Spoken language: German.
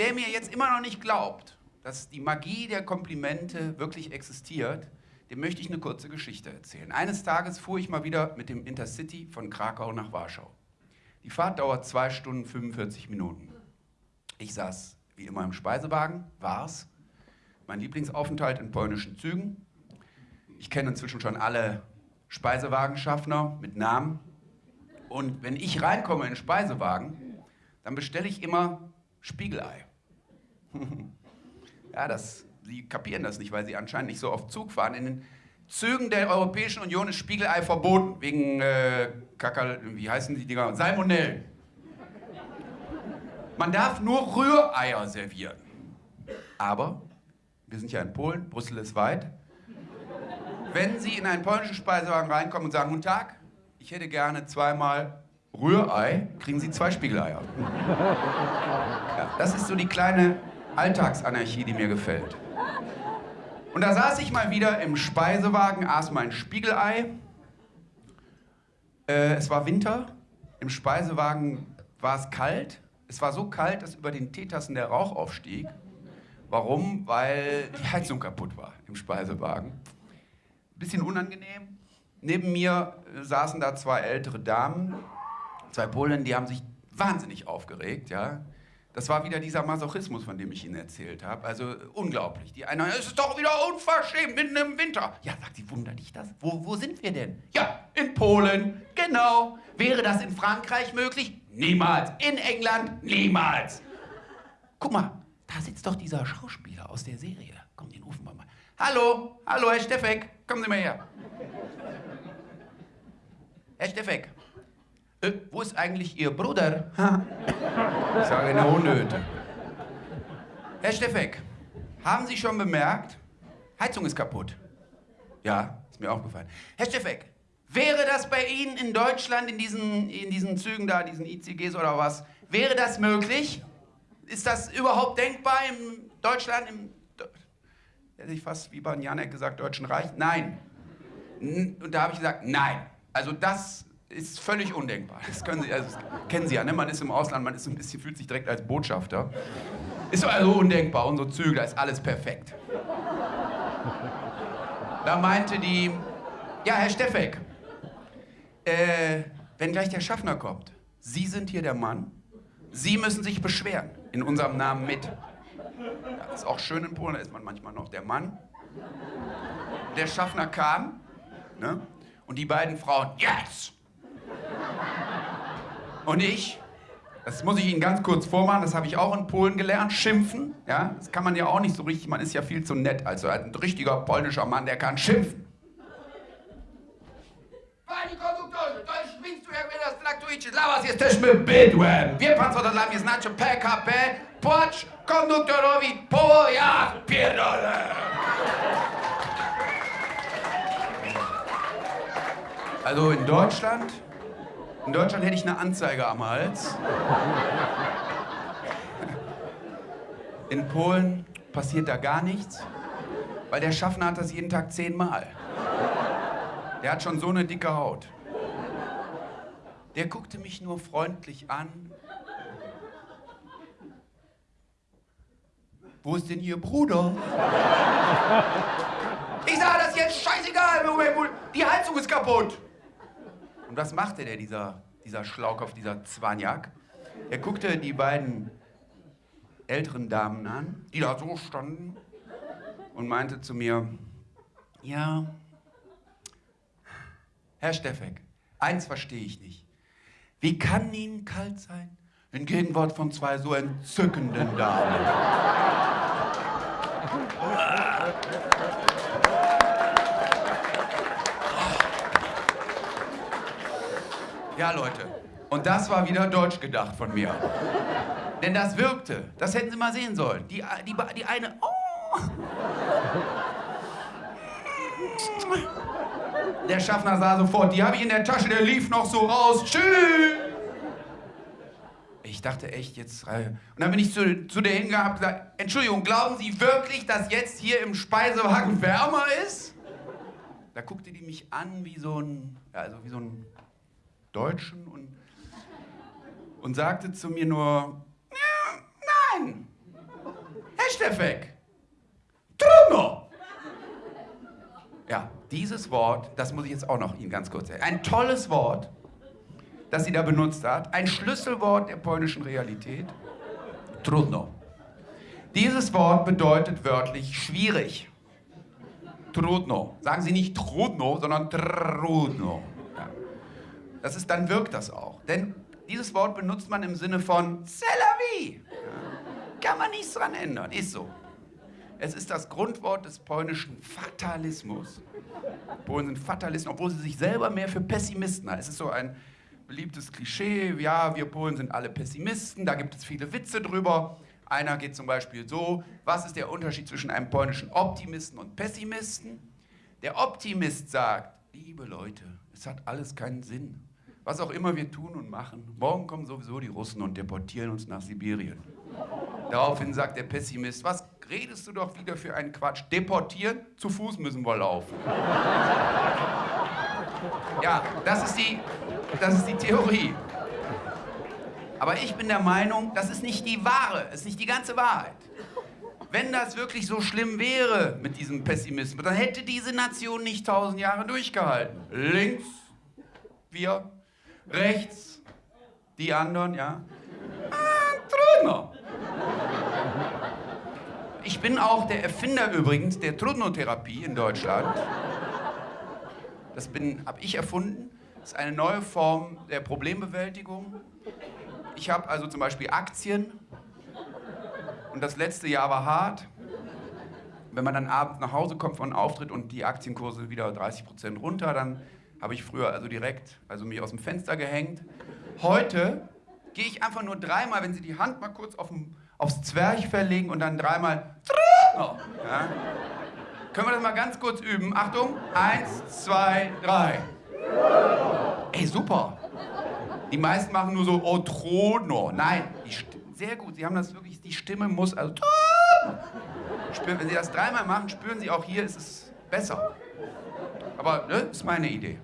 wer mir jetzt immer noch nicht glaubt, dass die Magie der Komplimente wirklich existiert, dem möchte ich eine kurze Geschichte erzählen. Eines Tages fuhr ich mal wieder mit dem Intercity von Krakau nach Warschau. Die Fahrt dauert 2 Stunden 45 Minuten. Ich saß wie immer im Speisewagen, war's. Mein Lieblingsaufenthalt in polnischen Zügen. Ich kenne inzwischen schon alle Speisewagenschaffner mit Namen. Und wenn ich reinkomme in den Speisewagen, dann bestelle ich immer Spiegelei. ja, das, Sie kapieren das nicht, weil Sie anscheinend nicht so oft Zug fahren. In den Zügen der Europäischen Union ist Spiegelei verboten, wegen äh, Kakal, wie heißen die Dinger? Salmonellen. Man darf nur Rühreier servieren. Aber, wir sind ja in Polen, Brüssel ist weit. Wenn Sie in einen polnischen Speisewagen reinkommen und sagen, guten Tag, ich hätte gerne zweimal Rührei, kriegen Sie zwei Spiegeleier. Ja, das ist so die kleine Alltagsanarchie, die mir gefällt. Und da saß ich mal wieder im Speisewagen, aß mein Spiegelei. Äh, es war Winter, im Speisewagen war es kalt. Es war so kalt, dass über den Teetassen der Rauch aufstieg. Warum? Weil die Heizung kaputt war im Speisewagen. Bisschen unangenehm. Neben mir saßen da zwei ältere Damen, zwei Polen, die haben sich wahnsinnig aufgeregt, ja. Das war wieder dieser Masochismus, von dem ich Ihnen erzählt habe. Also unglaublich. Die eine, es ist doch wieder unverschämt, mitten im Winter. Ja, sagt sie, wundert dich das? Wo, wo sind wir denn? Ja, in Polen. Genau. Wäre das in Frankreich möglich? Niemals. In England? Niemals. Guck mal, da sitzt doch dieser Schauspieler aus der Serie. Komm, den rufen wir mal. Hallo, hallo, Herr Steffek, kommen Sie mal her. Herr Steffek, äh, wo ist eigentlich Ihr Bruder? ich sage eine Unnöte. Herr Steffek, haben Sie schon bemerkt, Heizung ist kaputt. Ja, ist mir aufgefallen. Herr Steffek, wäre das bei Ihnen in Deutschland, in diesen, in diesen Zügen da, diesen ICGs oder was, wäre das möglich? Ist das überhaupt denkbar in Deutschland, im, hätte ich fast wie bei Janek gesagt, Deutschen Reich? Nein. Und da habe ich gesagt, nein. Also das ist völlig undenkbar. Das, Sie, also das kennen Sie ja, ne? man ist im Ausland, man ist ein bisschen, fühlt sich direkt als Botschafter. Ist also undenkbar, unsere Züge, da ist alles perfekt. Da meinte die, ja, Herr Steffek, äh, wenn gleich der Schaffner kommt, Sie sind hier der Mann, Sie müssen sich beschweren, in unserem Namen mit. Ja, das ist auch schön in Polen, da ist man manchmal noch der Mann. Der Schaffner kam, ne? und die beiden Frauen, jetzt! Und ich, das muss ich Ihnen ganz kurz vormachen, das habe ich auch in Polen gelernt, schimpfen. Ja? Das kann man ja auch nicht so richtig, man ist ja viel zu nett. Also ein richtiger polnischer Mann, der kann schimpfen. Pani konduktorze, to już miejscu jak wy nas traktujecie, dla was jesteśmy bydłem. Wie pan co to dla mnie znaczy PKP? Płacz konduktorowi po ja pierdolę. Also in Deutschland in Deutschland hätte ich eine Anzeige am Hals. In Polen passiert da gar nichts, weil der Schaffner hat das jeden Tag zehnmal. Der hat schon so eine dicke Haut. Der guckte mich nur freundlich an. Wo ist denn Ihr Bruder? Ich sage, das jetzt scheißegal. Die Heizung ist kaputt. Und was machte der, dieser, dieser Schlaukopf, dieser Zwanjak? Er guckte die beiden älteren Damen an, die da so standen, und meinte zu mir, ja, Herr Steffek, eins verstehe ich nicht. Wie kann Ihnen kalt sein in Gegenwart von zwei so entzückenden Damen? Ja, Leute. Und das war wieder deutsch gedacht von mir. Denn das wirkte. Das hätten Sie mal sehen sollen. Die, die, die eine. Oh. Der Schaffner sah sofort, die habe ich in der Tasche, der lief noch so raus. Tschüss. Ich dachte echt, jetzt. Äh, und dann bin ich zu, zu der hingegangen und gesagt: Entschuldigung, glauben Sie wirklich, dass jetzt hier im Speisewagen wärmer ist? Da guckte die mich an wie so ein. Ja, also wie so ein Deutschen und, und sagte zu mir nur, ja, nein, Steffek. Trudno. Ja, dieses Wort, das muss ich jetzt auch noch Ihnen ganz kurz sagen. Ein tolles Wort, das sie da benutzt hat. Ein Schlüsselwort der polnischen Realität. Trudno. Dieses Wort bedeutet wörtlich schwierig. Trudno. Sagen Sie nicht trudno, sondern trudno. Das ist, dann wirkt das auch. Denn dieses Wort benutzt man im Sinne von C'est la vie. Ja. Kann man nichts dran ändern, ist so. Es ist das Grundwort des polnischen Fatalismus. Polen sind Fatalisten, obwohl sie sich selber mehr für Pessimisten halten. Es ist so ein beliebtes Klischee, ja, wir Polen sind alle Pessimisten, da gibt es viele Witze drüber. Einer geht zum Beispiel so, was ist der Unterschied zwischen einem polnischen Optimisten und Pessimisten? Der Optimist sagt, liebe Leute, es hat alles keinen Sinn. Was auch immer wir tun und machen, morgen kommen sowieso die Russen und deportieren uns nach Sibirien. Daraufhin sagt der Pessimist, was redest du doch wieder für einen Quatsch? Deportieren? Zu Fuß müssen wir laufen. Ja, das ist die, das ist die Theorie. Aber ich bin der Meinung, das ist nicht die wahre, es ist nicht die ganze Wahrheit. Wenn das wirklich so schlimm wäre mit diesem Pessimismus, dann hätte diese Nation nicht tausend Jahre durchgehalten. Links, wir, rechts, die anderen, ja. Ah, Trudno. Ich bin auch der Erfinder übrigens der Trudno-Therapie in Deutschland. Das habe ich erfunden. Das ist eine neue Form der Problembewältigung. Ich habe also zum Beispiel Aktien und das letzte Jahr war hart. Wenn man dann abends nach Hause kommt von Auftritt und die Aktienkurse wieder 30 Prozent runter, dann habe ich früher also direkt also mich aus dem Fenster gehängt. Heute gehe ich einfach nur dreimal, wenn Sie die Hand mal kurz auf dem, aufs Zwerchfell legen und dann dreimal. Ja. Können wir das mal ganz kurz üben? Achtung, eins, zwei, drei. Ey, super. Die meisten machen nur so Otrono. Nein, sehr gut. Sie haben das wirklich, die Stimme muss, also spüren, wenn Sie das dreimal machen, spüren Sie auch hier, ist es besser. Aber ne, ist meine Idee.